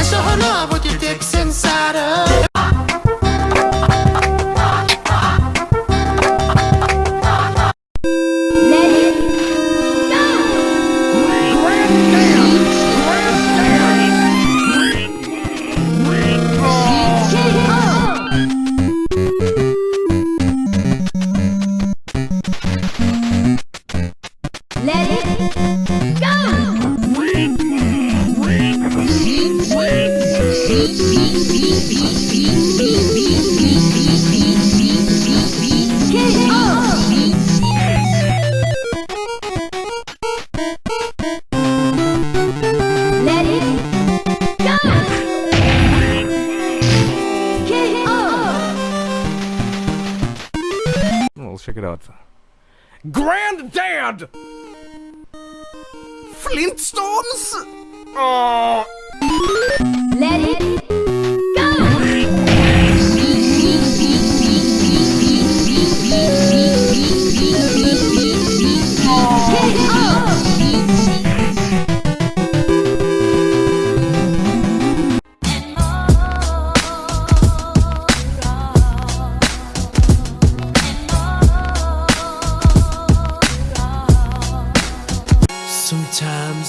I show her love with your dicks inside her. Check it out. Granddad! Flintstones? Oh. Sometimes.